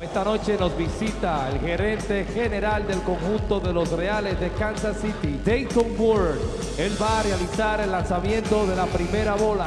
Esta noche nos visita el gerente general del conjunto de los Reales de Kansas City, Dayton Ward. Él va a realizar el lanzamiento de la primera bola.